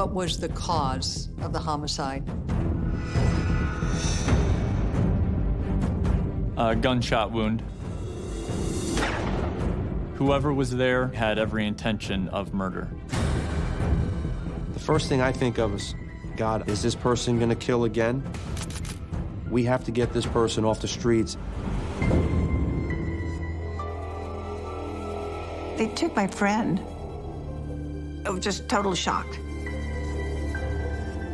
What was the cause of the homicide? A gunshot wound. Whoever was there had every intention of murder. The first thing I think of is, God, is this person gonna kill again? We have to get this person off the streets. They took my friend. I was just total shocked.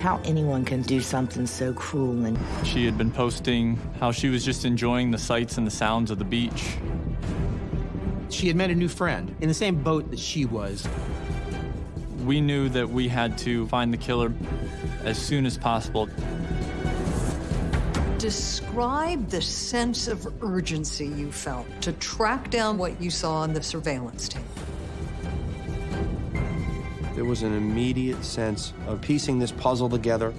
How anyone can do something so cruel and She had been posting how she was just enjoying the sights and the sounds of the beach. She had met a new friend in the same boat that she was. We knew that we had to find the killer as soon as possible. Describe the sense of urgency you felt to track down what you saw on the surveillance tape. There was an immediate sense of piecing this puzzle together.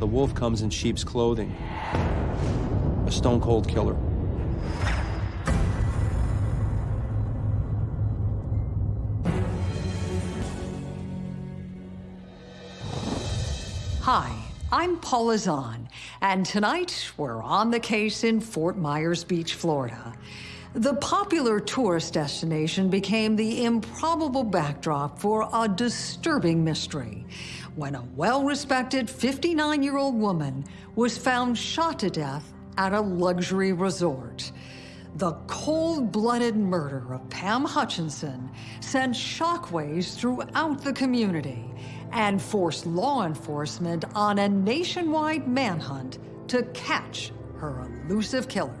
The wolf comes in sheep's clothing. A stone cold killer. Hi, I'm Paula Zahn, and tonight we're on the case in Fort Myers Beach, Florida. The popular tourist destination became the improbable backdrop for a disturbing mystery when a well-respected 59-year-old woman was found shot to death at a luxury resort. The cold-blooded murder of Pam Hutchinson sent shockwaves throughout the community and forced law enforcement on a nationwide manhunt to catch her elusive killer.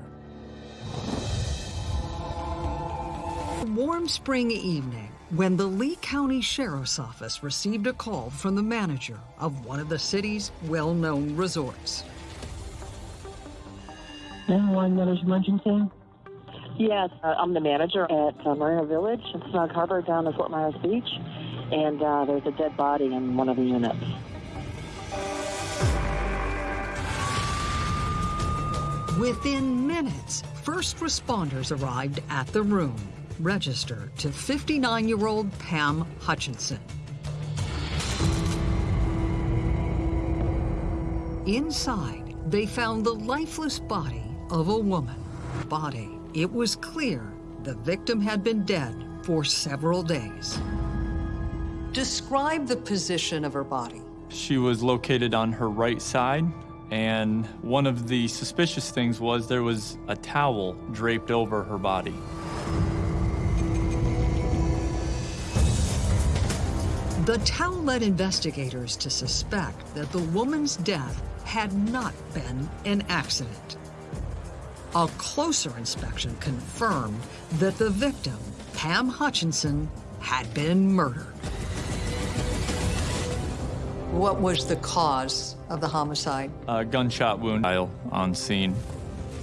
A warm spring evening, when the Lee County Sheriff's Office received a call from the manager of one of the city's well-known resorts. 911 Miller's Emergency. Yes, uh, I'm the manager at uh, Marina Village in Snug Harbor down in Fort Myers Beach, and uh, there's a dead body in one of the units. Within minutes, first responders arrived at the room, registered to 59-year-old Pam Hutchinson. Inside, they found the lifeless body of a woman. Body, it was clear the victim had been dead for several days. Describe the position of her body. She was located on her right side, and one of the suspicious things was there was a towel draped over her body. The towel led investigators to suspect that the woman's death had not been an accident. A closer inspection confirmed that the victim, Pam Hutchinson, had been murdered. What was the cause of the homicide? A gunshot wound on scene.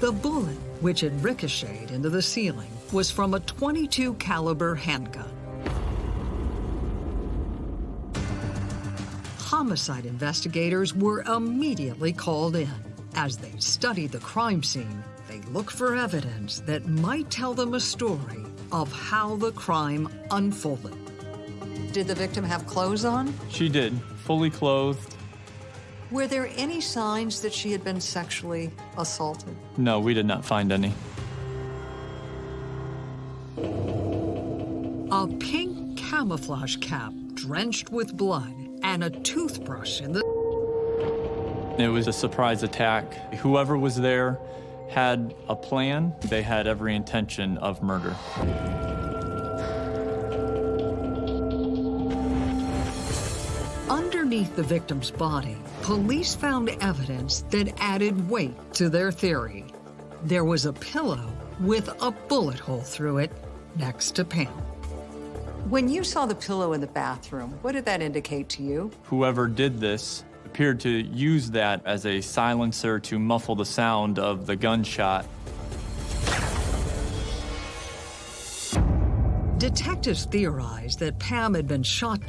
The bullet, which had ricocheted into the ceiling, was from a 22 caliber handgun. Homicide investigators were immediately called in. As they studied the crime scene, they looked for evidence that might tell them a story of how the crime unfolded. Did the victim have clothes on? She did, fully clothed. Were there any signs that she had been sexually assaulted? No, we did not find any. A pink camouflage cap drenched with blood and a toothbrush in the... It was a surprise attack. Whoever was there had a plan. They had every intention of murder. Underneath the victim's body, police found evidence that added weight to their theory. There was a pillow with a bullet hole through it next to Pam. When you saw the pillow in the bathroom, what did that indicate to you? Whoever did this appeared to use that as a silencer to muffle the sound of the gunshot. Detectives theorized that Pam had been shot.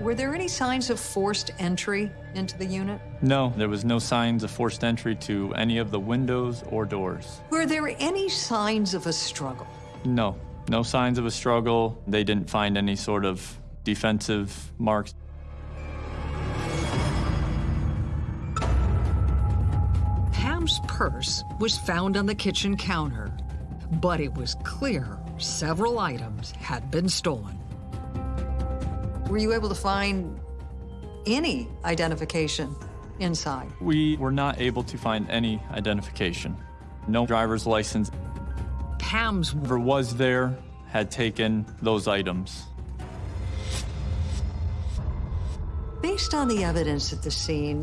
Were there any signs of forced entry into the unit? No, there was no signs of forced entry to any of the windows or doors. Were there any signs of a struggle? No. No signs of a struggle. They didn't find any sort of defensive marks. Pam's purse was found on the kitchen counter, but it was clear several items had been stolen. Were you able to find any identification inside? We were not able to find any identification. No driver's license. Pam's Whoever was there had taken those items. Based on the evidence at the scene,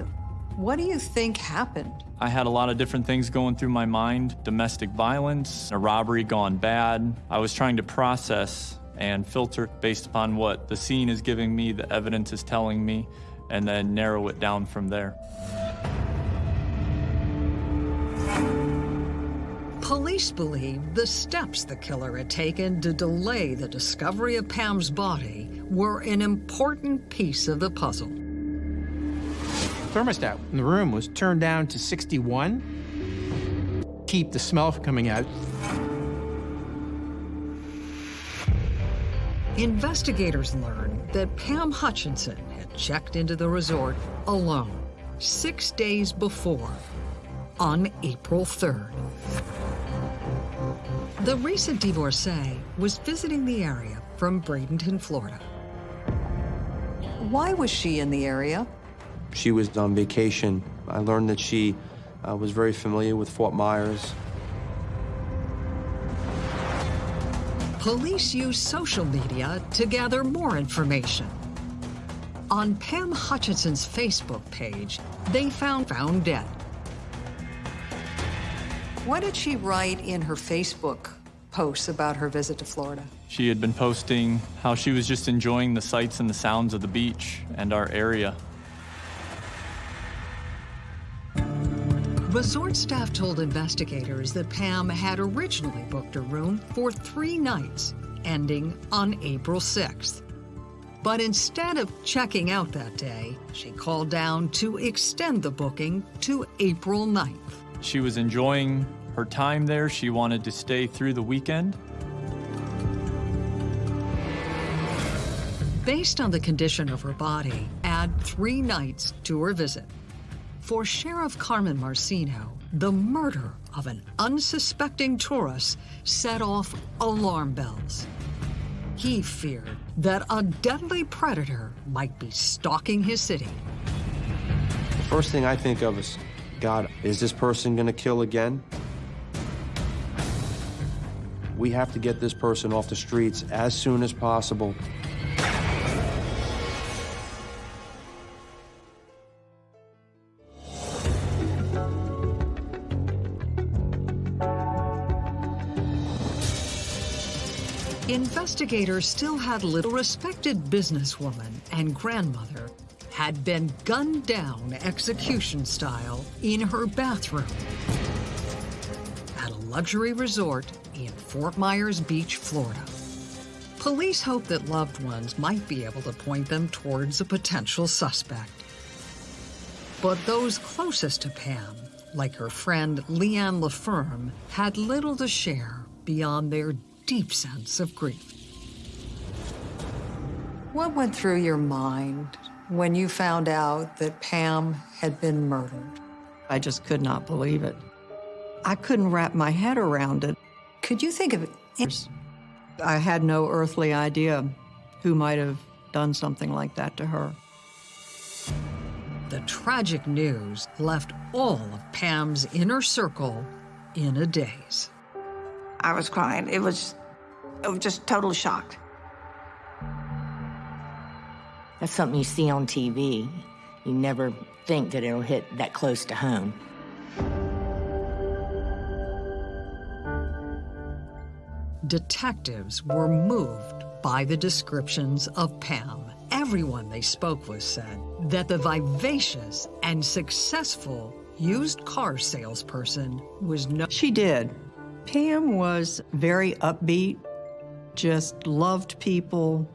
what do you think happened? I had a lot of different things going through my mind domestic violence, a robbery gone bad. I was trying to process and filter based upon what the scene is giving me, the evidence is telling me, and then narrow it down from there. Police believe the steps the killer had taken to delay the discovery of Pam's body were an important piece of the puzzle. Thermostat in the room was turned down to 61. Keep the smell from coming out. Investigators learned that Pam Hutchinson had checked into the resort alone six days before, on April 3rd. The recent divorcee was visiting the area from Bradenton, Florida. Why was she in the area? She was on vacation. I learned that she uh, was very familiar with Fort Myers. Police used social media to gather more information. On Pam Hutchinson's Facebook page, they found found dead. What did she write in her Facebook posts about her visit to Florida? She had been posting how she was just enjoying the sights and the sounds of the beach and our area. Resort staff told investigators that Pam had originally booked a room for three nights, ending on April 6th. But instead of checking out that day, she called down to extend the booking to April 9th. She was enjoying her time there. She wanted to stay through the weekend. Based on the condition of her body, add three nights to her visit. For Sheriff Carmine Marceno, the murder of an unsuspecting tourist set off alarm bells. He feared that a deadly predator might be stalking his city. The first thing I think of is, God, is this person going to kill again? We have to get this person off the streets as soon as possible. Investigators still had little respected businesswoman and grandmother had been gunned down execution style in her bathroom luxury resort in Fort Myers Beach, Florida. Police hope that loved ones might be able to point them towards a potential suspect. But those closest to Pam, like her friend Leanne LaFerme, had little to share beyond their deep sense of grief. What went through your mind when you found out that Pam had been murdered? I just could not believe it. I couldn't wrap my head around it. Could you think of it? I had no earthly idea who might have done something like that to her. The tragic news left all of Pam's inner circle in a daze. I was crying. It was, it was just total shocked. That's something you see on TV. You never think that it'll hit that close to home. Detectives were moved by the descriptions of Pam. Everyone they spoke with said that the vivacious and successful used car salesperson was no. She did. Pam was very upbeat, just loved people,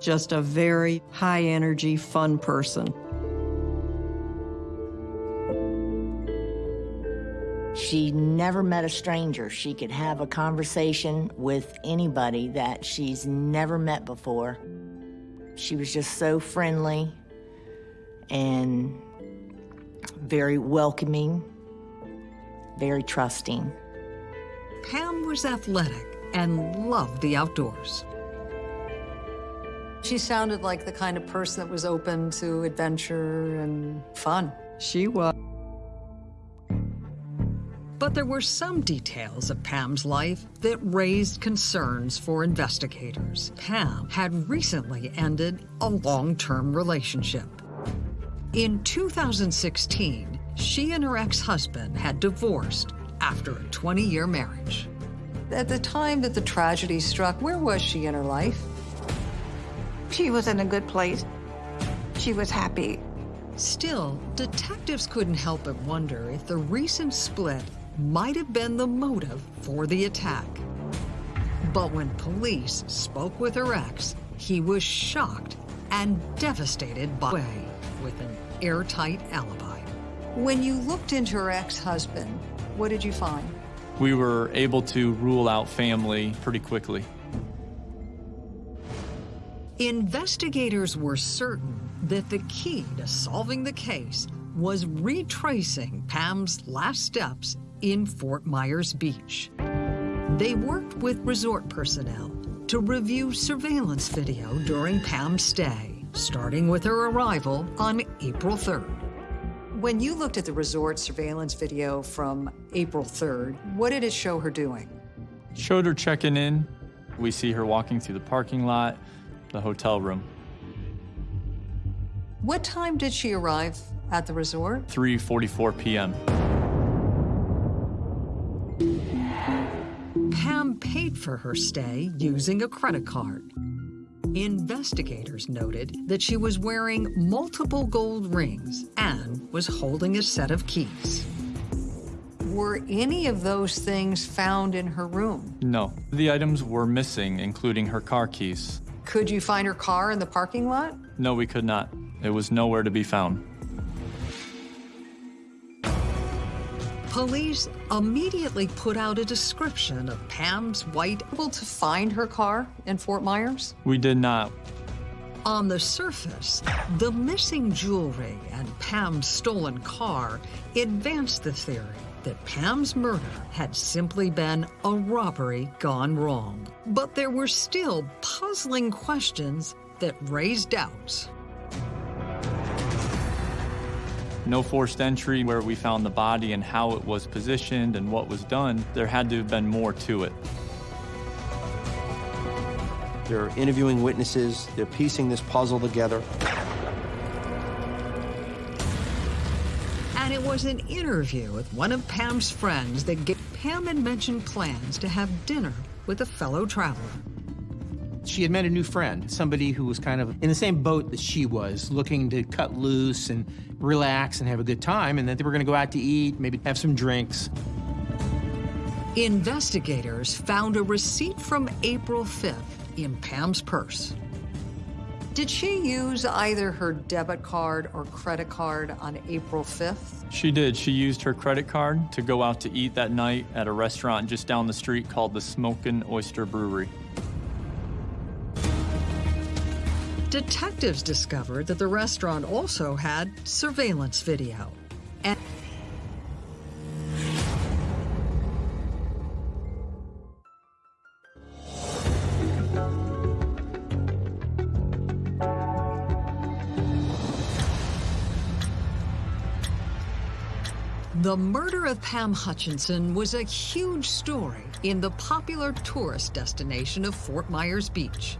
just a very high energy, fun person. She never met a stranger. She could have a conversation with anybody that she's never met before. She was just so friendly and very welcoming, very trusting. Pam was athletic and loved the outdoors. She sounded like the kind of person that was open to adventure and fun. She was. But there were some details of Pam's life that raised concerns for investigators. Pam had recently ended a long-term relationship. In 2016, she and her ex-husband had divorced after a 20-year marriage. At the time that the tragedy struck, where was she in her life? She was in a good place. She was happy. Still, detectives couldn't help but wonder if the recent split might have been the motive for the attack. But when police spoke with her ex, he was shocked and devastated by way with an airtight alibi. When you looked into her ex-husband, what did you find? We were able to rule out family pretty quickly. Investigators were certain that the key to solving the case was retracing Pam's last steps in Fort Myers Beach. They worked with resort personnel to review surveillance video during Pam's stay, starting with her arrival on April 3rd. When you looked at the resort surveillance video from April 3rd, what did it show her doing? Showed her checking in. We see her walking through the parking lot, the hotel room. What time did she arrive at the resort? 3:44 p.m. paid for her stay using a credit card. Investigators noted that she was wearing multiple gold rings and was holding a set of keys. Were any of those things found in her room? No, the items were missing, including her car keys. Could you find her car in the parking lot? No, we could not. It was nowhere to be found. Police immediately put out a description of Pam's white. Able to find her car in Fort Myers? We did not. On the surface, the missing jewelry and Pam's stolen car advanced the theory that Pam's murder had simply been a robbery gone wrong. But there were still puzzling questions that raised doubts. No forced entry where we found the body and how it was positioned and what was done. There had to have been more to it. They're interviewing witnesses, they're piecing this puzzle together. And it was an interview with one of Pam's friends that gave Pam had mentioned plans to have dinner with a fellow traveler. She had met a new friend, somebody who was kind of in the same boat that she was, looking to cut loose and relax and have a good time, and that they were going to go out to eat, maybe have some drinks. Investigators found a receipt from April 5th in Pam's purse. Did she use either her debit card or credit card on April 5th? She did. She used her credit card to go out to eat that night at a restaurant just down the street called the Smokin' Oyster Brewery. Detectives discovered that the restaurant also had surveillance video. And The murder of Pam Hutchinson was a huge story in the popular tourist destination of Fort Myers Beach.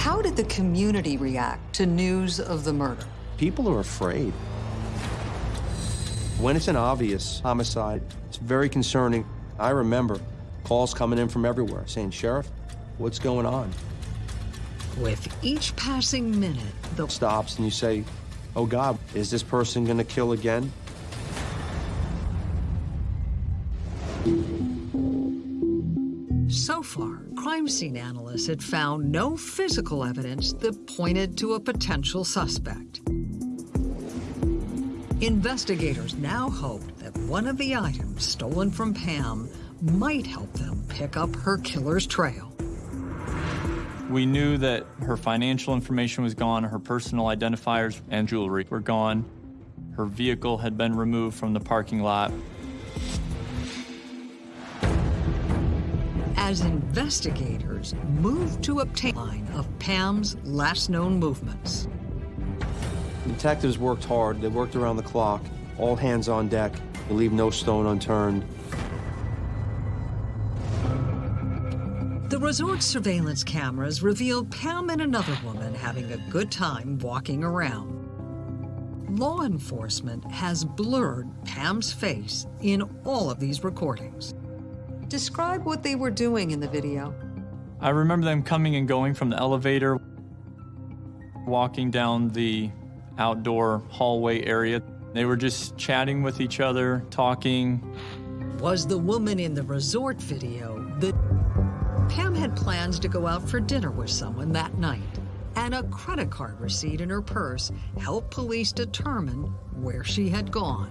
How did the community react to news of the murder? People are afraid. When it's an obvious homicide, it's very concerning. I remember calls coming in from everywhere saying, Sheriff, what's going on? With each passing minute, the Stops and you say, oh God, is this person gonna kill again? Crime scene analysts had found no physical evidence that pointed to a potential suspect. Investigators now hoped that one of the items stolen from Pam might help them pick up her killer's trail. We knew that her financial information was gone, her personal identifiers and jewelry were gone. Her vehicle had been removed from the parking lot. As investigators moved to obtain a line of Pam's last known movements. Detectives worked hard. They worked around the clock. All hands on deck. They leave no stone unturned. The resort's surveillance cameras revealed Pam and another woman having a good time walking around. Law enforcement has blurred Pam's face in all of these recordings. Describe what they were doing in the video. I remember them coming and going from the elevator, walking down the outdoor hallway area. They were just chatting with each other, talking. Was the woman in the resort video the Pam had plans to go out for dinner with someone that night, and a credit card receipt in her purse helped police determine where she had gone.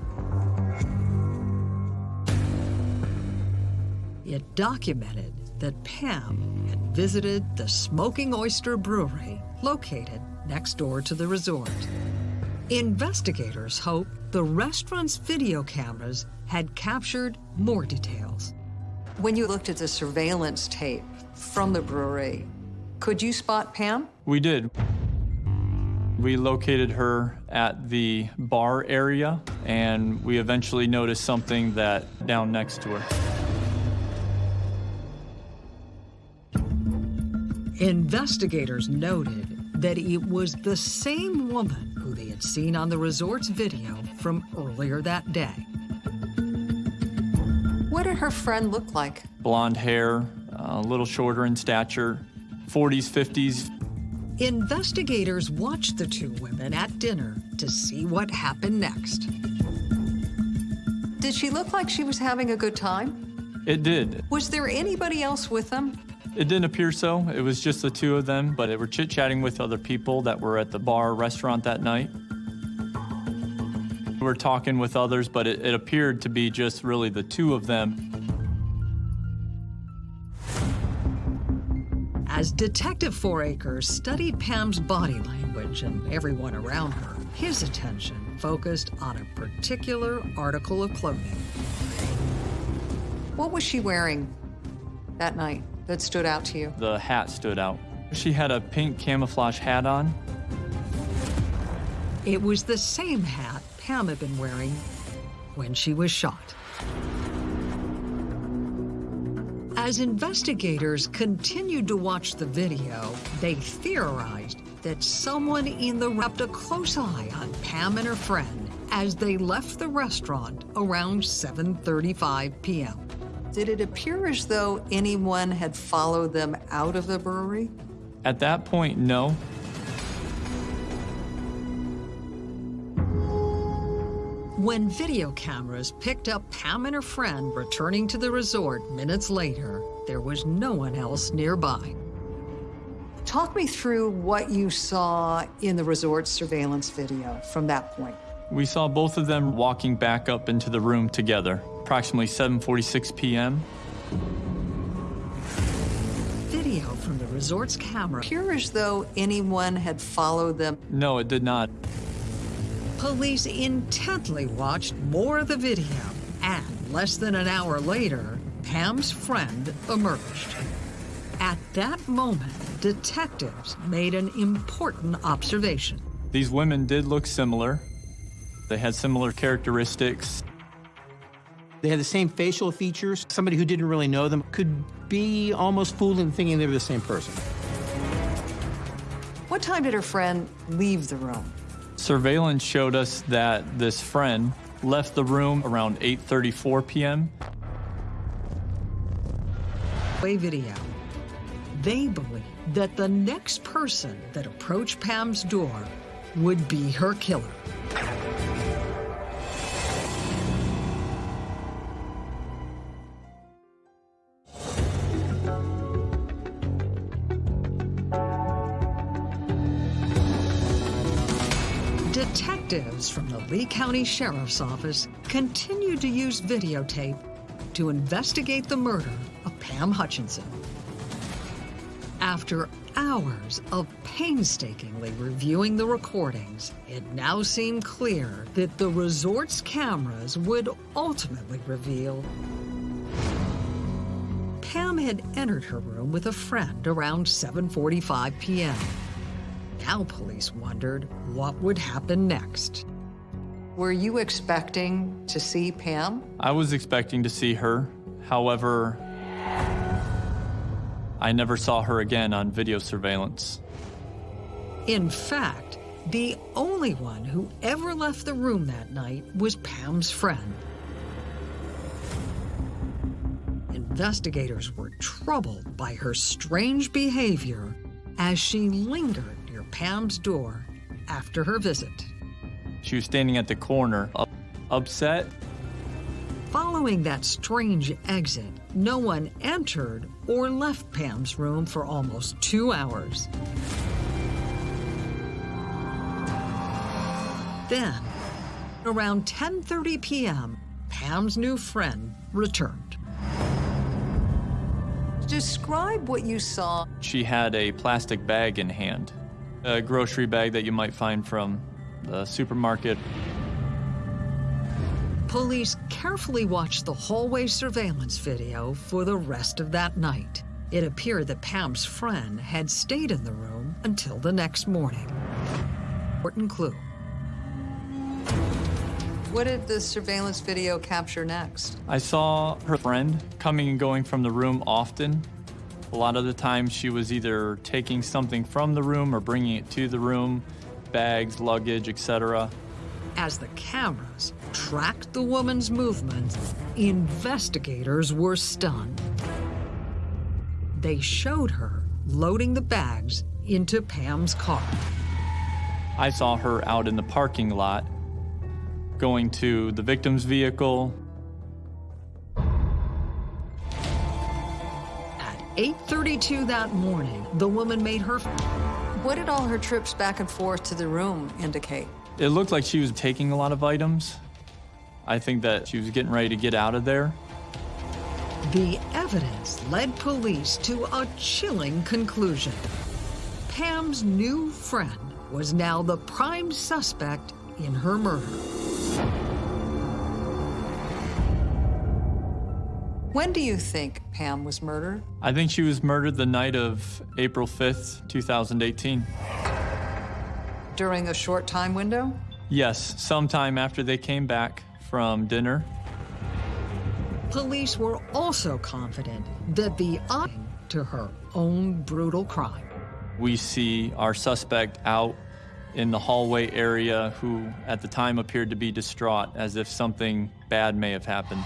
It documented that Pam had visited the Smoking Oyster Brewery, located next door to the resort. Investigators hope the restaurant's video cameras had captured more details. When you looked at the surveillance tape from the brewery, could you spot Pam? We did. We located her at the bar area, and we eventually noticed something that down next to her. Investigators noted that it was the same woman who they had seen on the resort's video from earlier that day. What did her friend look like? Blonde hair, uh, a little shorter in stature, 40s, 50s. Investigators watched the two women at dinner to see what happened next. Did she look like she was having a good time? It did. Was there anybody else with them? It didn't appear so. It was just the two of them, but they were chit chatting with other people that were at the bar restaurant that night. We were talking with others, but it, it appeared to be just really the two of them. As Detective Fouracres studied Pam's body language and everyone around her, his attention focused on a particular article of clothing. What was she wearing that night that stood out to you? The hat stood out. She had a pink camouflage hat on. It was the same hat Pam had been wearing when she was shot. As investigators continued to watch the video, they theorized that someone in the kept a close eye on Pam and her friend as they left the restaurant around 7.35 p.m. Did it appear as though anyone had followed them out of the brewery? At that point, no. When video cameras picked up Pam and her friend returning to the resort minutes later, there was no one else nearby. Talk me through what you saw in the resort surveillance video from that point. We saw both of them walking back up into the room together, approximately 7:46 p.m. Video from the resort's camera appear as though anyone had followed them. No, it did not. Police intently watched more of the video, and less than an hour later, Pam's friend emerged. At that moment, detectives made an important observation. These women did look similar. They had similar characteristics. They had the same facial features. Somebody who didn't really know them could be almost fooled into thinking they were the same person. What time did her friend leave the room? Surveillance showed us that this friend left the room around 8:34 p.m. Way video. They believe that the next person that approached Pam's door would be her killer. Lee County Sheriff's Office continued to use videotape to investigate the murder of Pam Hutchinson. After hours of painstakingly reviewing the recordings, it now seemed clear that the resort's cameras would ultimately reveal Pam had entered her room with a friend around 7.45 p.m. Now police wondered what would happen next. Were you expecting to see Pam? I was expecting to see her. However, I never saw her again on video surveillance. In fact, the only one who ever left the room that night was Pam's friend. Investigators were troubled by her strange behavior as she lingered near Pam's door after her visit. She was standing at the corner, up, upset. Following that strange exit, no one entered or left Pam's room for almost two hours. Then, around 10:30 p.m., Pam's new friend returned. Describe what you saw. She had a plastic bag in hand, a grocery bag that you might find from the supermarket. Police carefully watched the hallway surveillance video for the rest of that night. It appeared that Pam's friend had stayed in the room until the next morning. Important clue. What did the surveillance video capture next? I saw her friend coming and going from the room often. A lot of the time, she was either taking something from the room or bringing it to the room, bags, luggage, etc. As the cameras tracked the woman's movements, investigators were stunned. They showed her loading the bags into Pam's car. I saw her out in the parking lot going to the victim's vehicle. At 8.32 that morning, the woman made her... What did all her trips back and forth to the room indicate? It looked like she was taking a lot of items. I think that she was getting ready to get out of there. The evidence led police to a chilling conclusion. Pam's new friend was now the prime suspect in her murder. When do you think Pam was murdered? I think she was murdered the night of April 5th, 2018. During a short time window? Yes, sometime after they came back from dinner. Police were also confident that the eye to her own brutal crime. We see our suspect out in the hallway area who at the time appeared to be distraught as if something bad may have happened.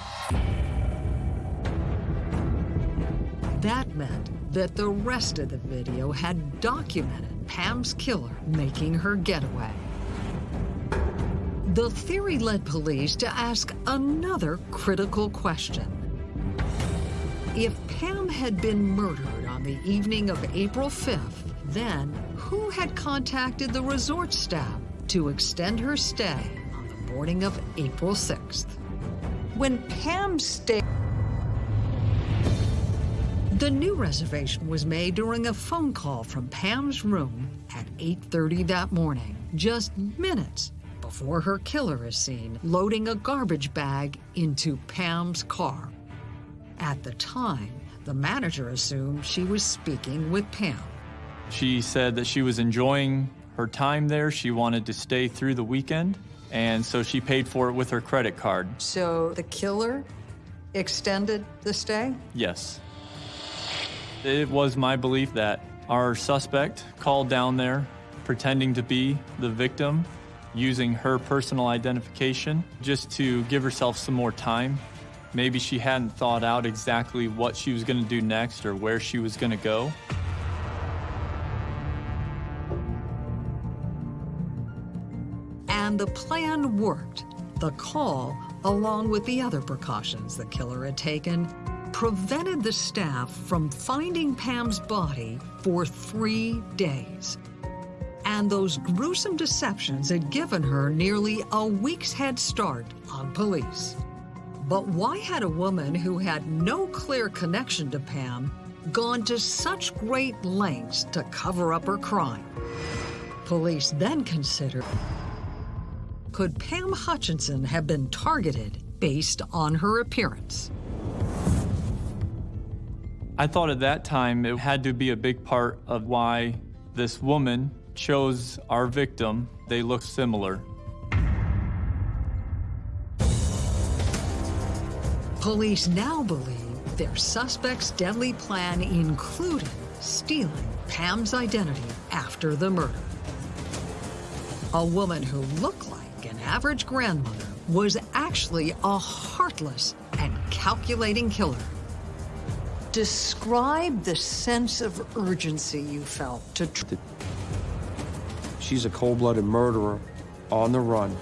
That meant that the rest of the video had documented Pam's killer making her getaway. The theory led police to ask another critical question. If Pam had been murdered on the evening of April 5th, then who had contacted the resort staff to extend her stay on the morning of April 6th? When Pam stayed... The new reservation was made during a phone call from Pam's room at 8.30 that morning, just minutes before her killer is seen loading a garbage bag into Pam's car. At the time, the manager assumed she was speaking with Pam. She said that she was enjoying her time there. She wanted to stay through the weekend, and so she paid for it with her credit card. So the killer extended the stay? Yes. It was my belief that our suspect called down there pretending to be the victim, using her personal identification just to give herself some more time. Maybe she hadn't thought out exactly what she was going to do next or where she was going to go. And the plan worked. The call, along with the other precautions the killer had taken, prevented the staff from finding Pam's body for three days. and those gruesome deceptions had given her nearly a week's head start on police. But why had a woman who had no clear connection to Pam gone to such great lengths to cover up her crime? Police then considered could Pam Hutchinson have been targeted based on her appearance? I thought at that time it had to be a big part of why this woman chose our victim. They look similar. Police now believe their suspect's deadly plan included stealing Pam's identity after the murder. A woman who looked like an average grandmother was actually a heartless and calculating killer. Describe the sense of urgency you felt to. She's a cold-blooded murderer on the run.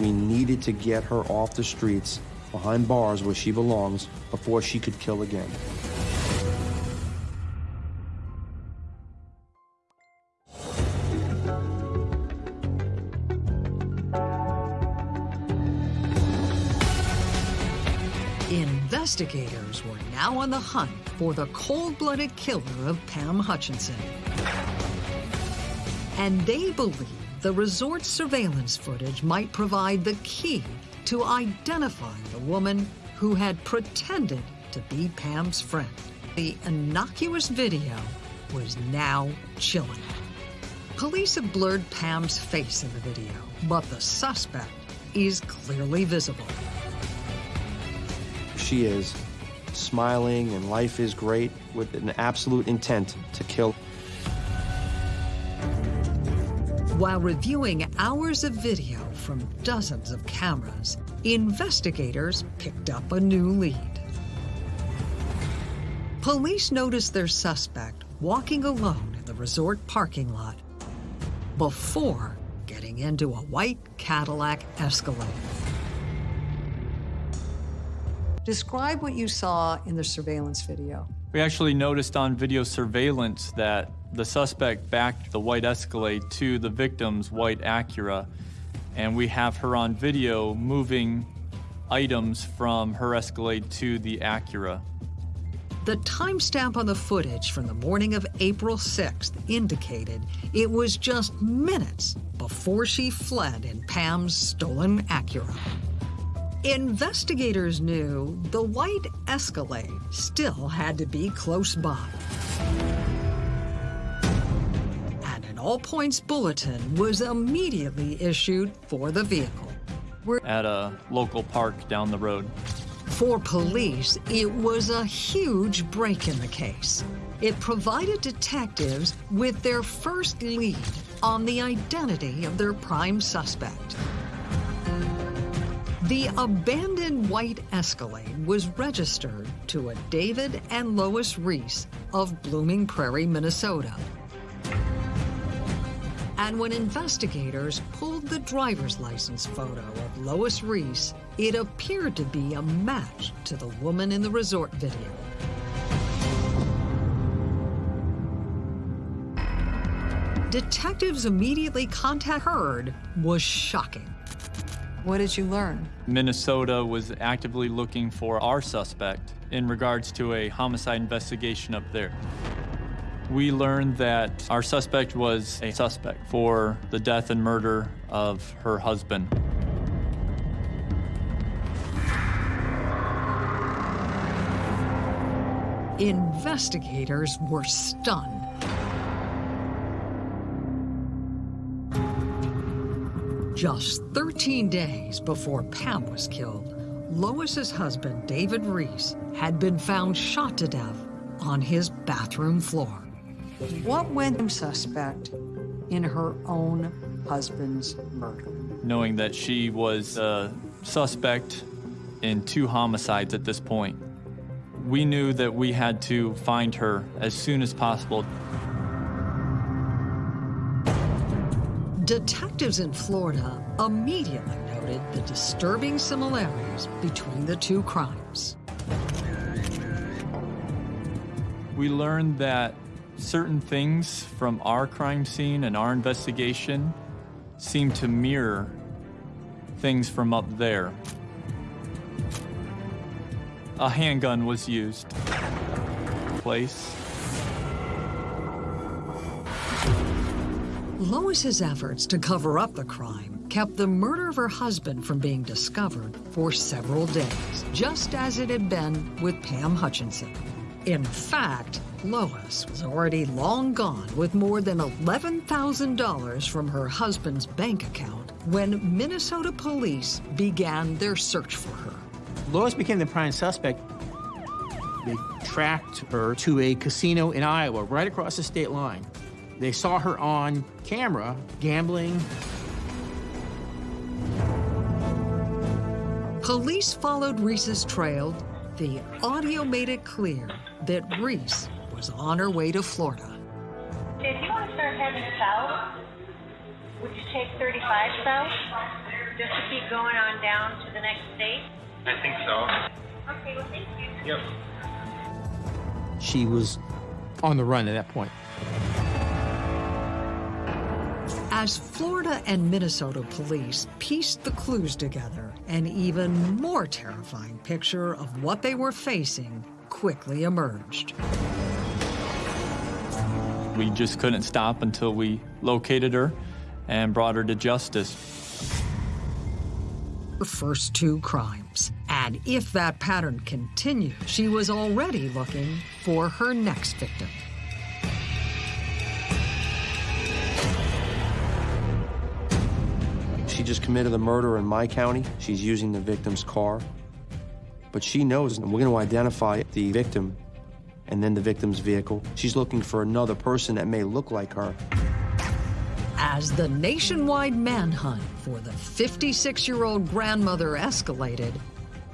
We needed to get her off the streets, behind bars where she belongs, before she could kill again. Investigators were now on the hunt for the cold-blooded killer of Pam Hutchinson. And they believe the resort surveillance footage might provide the key to identifying the woman who had pretended to be Pam's friend. The innocuous video was now chilling. Police have blurred Pam's face in the video, but the suspect is clearly visible. She is smiling and life is great with an absolute intent to kill. While reviewing hours of video from dozens of cameras, investigators picked up a new lead. Police noticed their suspect walking alone in the resort parking lot before getting into a white Cadillac Escalade. Describe what you saw in the surveillance video. We actually noticed on video surveillance that the suspect backed the white Escalade to the victim's white Acura, and we have her on video moving items from her Escalade to the Acura. The timestamp on the footage from the morning of April 6th indicated it was just minutes before she fled in Pam's stolen Acura. Investigators knew the white Escalade still had to be close by. And an all points bulletin was immediately issued for the vehicle. At a local park down the road. For police, it was a huge break in the case. It provided detectives with their first lead on the identity of their prime suspect. The abandoned white Escalade was registered to a David and Lois Riess of Blooming Prairie, Minnesota. And when investigators pulled the driver's license photo of Lois Riess, it appeared to be a match to the woman in the resort video. Detectives immediately contact Heard was shocking. What did you learn? Minnesota was actively looking for our suspect in regards to a homicide investigation up there. We learned that our suspect was a suspect for the death and murder of her husband. Investigators were stunned. Just 13 days before Pam was killed, Lois's husband, David Riess, had been found shot to death on his bathroom floor. What went the suspect in her own husband's murder? Knowing that she was a suspect in two homicides at this point, we knew that we had to find her as soon as possible. Detectives in Florida immediately noted the disturbing similarities between the two crimes. We learned that Certain things from our crime scene and our investigation seem to mirror things from up there. A handgun was used. Place. Lois's efforts to cover up the crime kept the murder of her husband from being discovered for several days, just as it had been with Pam Hutchinson. In fact, Lois was already long gone with more than $11,000 from her husband's bank account when Minnesota police began their search for her. Lois became the prime suspect. They tracked her to a casino in Iowa, right across the state line. They saw her on camera gambling. Police followed Riess's trail. The audio made it clear that Riess was on her way to Florida. If you want to start heading south, would you take 35 south? Just to keep going on down to the next state? I think so. Okay, well, thank you. Yep. She was on the run at that point. As Florida and Minnesota police pieced the clues together, an even more terrifying picture of what they were facing quickly emerged. We just couldn't stop until we located her and brought her to justice. Her first two crimes. And if that pattern continued, she was already looking for her next victim. She just committed the murder in my county. She's using the victim's car. But she knows, and we're going to identify the victim and then the victim's vehicle. She's looking for another person that may look like her. As the nationwide manhunt for the 56-year-old grandmother escalated,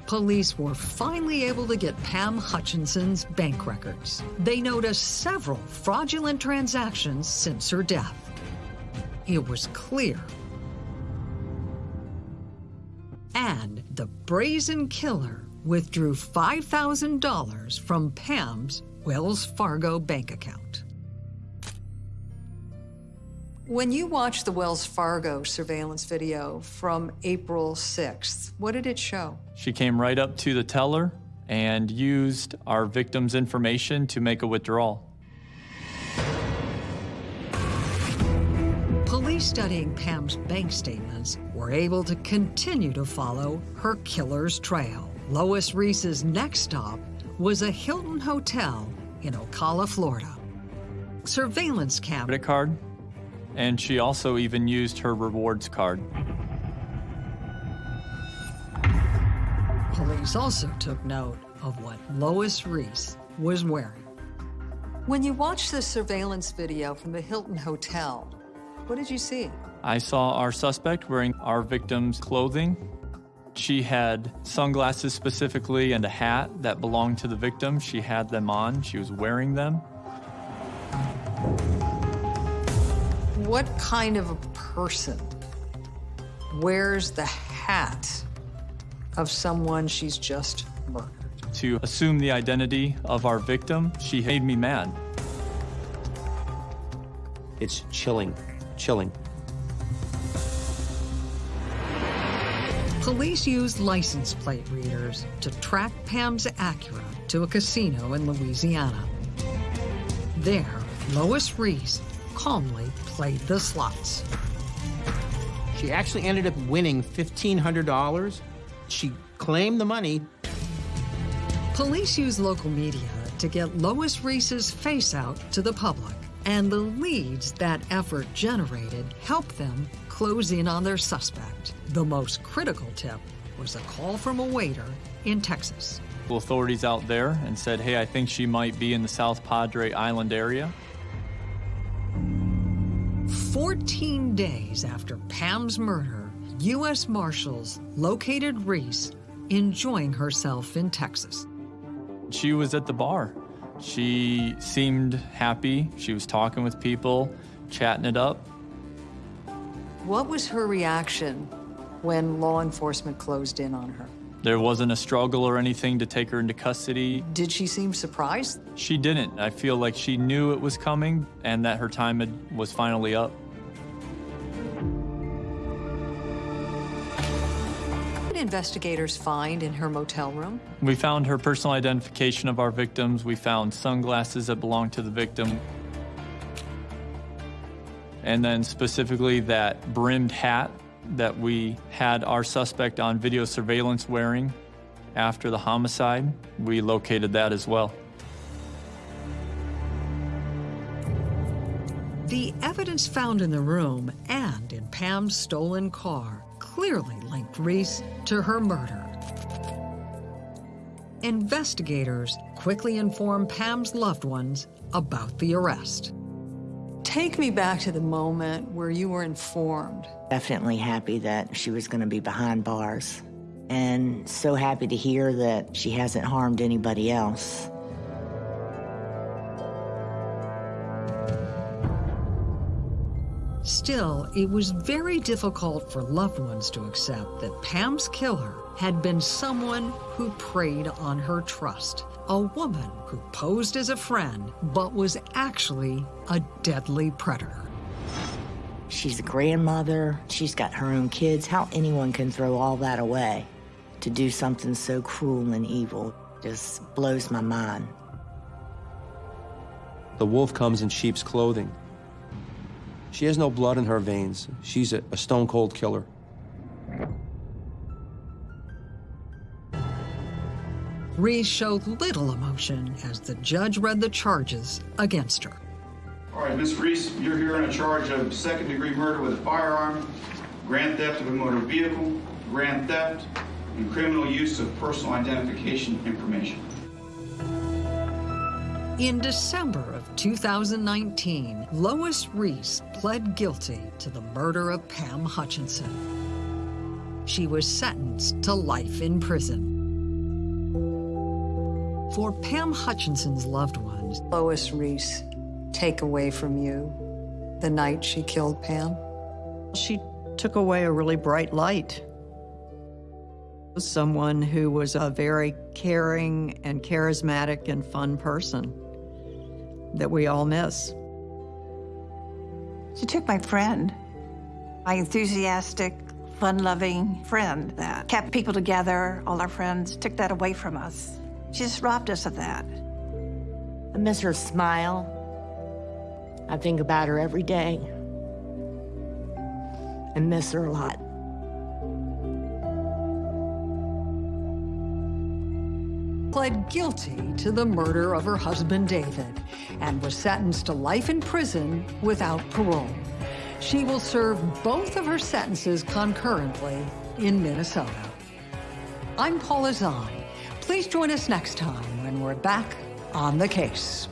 police were finally able to get Pam Hutchinson's bank records. They noticed several fraudulent transactions since her death. It was clear. And the brazen killer withdrew $5,000 from Pam's Wells Fargo bank account. When you watched the Wells Fargo surveillance video from April 6th, what did it show? She came right up to the teller and used our victim's information to make a withdrawal. Police studying Pam's bank statements were able to continue to follow her killer's trail. Lois Riess's next stop was a Hilton Hotel in Ocala, Florida. Surveillance camera Credit card, and she also even used her rewards card. Police also took note of what Lois Riess was wearing. When you watched the surveillance video from the Hilton Hotel, what did you see? I saw our suspect wearing our victim's clothing. She had sunglasses specifically and a hat that belonged to the victim. She had them on, she was wearing them. What kind of a person wears the hat of someone she's just murdered? To assume the identity of our victim, she made me mad. It's chilling, chilling. Police used license plate readers to track Pam's Acura to a casino in Louisiana. There, Lois Riess calmly played the slots. She actually ended up winning $1,500. She claimed the money. Police used local media to get Lois Riess's face out to the public, and the leads that effort generated helped them close in on their suspect. The most critical tip was a call from a waiter in Texas. Authorities out there and said, hey, I think she might be in the South Padre Island area. 14 days after Pam's murder, U.S. Marshals located Riess enjoying herself in Texas. She was at the bar. She seemed happy. She was talking with people, chatting it up. What was her reaction when law enforcement closed in on her? There wasn't a struggle or anything to take her into custody. Did she seem surprised? She didn't. I feel like she knew it was coming and that her time had, was finally up. What did investigators find in her motel room? We found her personal identification of our victims. We found sunglasses that belonged to the victim. And then specifically that brimmed hat that we had our suspect on video surveillance wearing after the homicide. We located that as well. The evidence found in the room and in Pam's stolen car clearly linked Riess to her murder. Investigators quickly informed Pam's loved ones about the arrest. Take me back to the moment where you were informed. Definitely happy that she was going to be behind bars. And so happy to hear that she hasn't harmed anybody else. Still, it was very difficult for loved ones to accept that Pam's killer had been someone who preyed on her trust, a woman who posed as a friend but was actually a deadly predator. She's a grandmother, she's got her own kids. How anyone can throw all that away to do something so cruel and evil just blows my mind. The wolf comes in sheep's clothing. She has no blood in her veins. She's a, a stone cold killer. Riess showed little emotion as the judge read the charges against her. All right, Miss Riess, you're here on a charge of second degree murder with a firearm, grand theft of a motor vehicle, grand theft, and criminal use of personal identification information. In December of 2019, Lois Riess pled guilty to the murder of Pam Hutchinson. She was sentenced to life in prison. For Pam Hutchinson's loved ones, Lois Riess take away from you the night she killed Pam? She took away a really bright light. Someone who was a very caring and charismatic and fun person that we all miss. She took my friend, my enthusiastic, fun-loving friend that kept people together, all our friends, took that away from us. She just robbed us of that. I miss her smile. I think about her every day. I miss her a lot. Pled guilty to the murder of her husband David and was sentenced to life in prison without parole. She will serve both of her sentences concurrently in Minnesota. I'm Paula Zahn. Please join us next time when we're back on the case.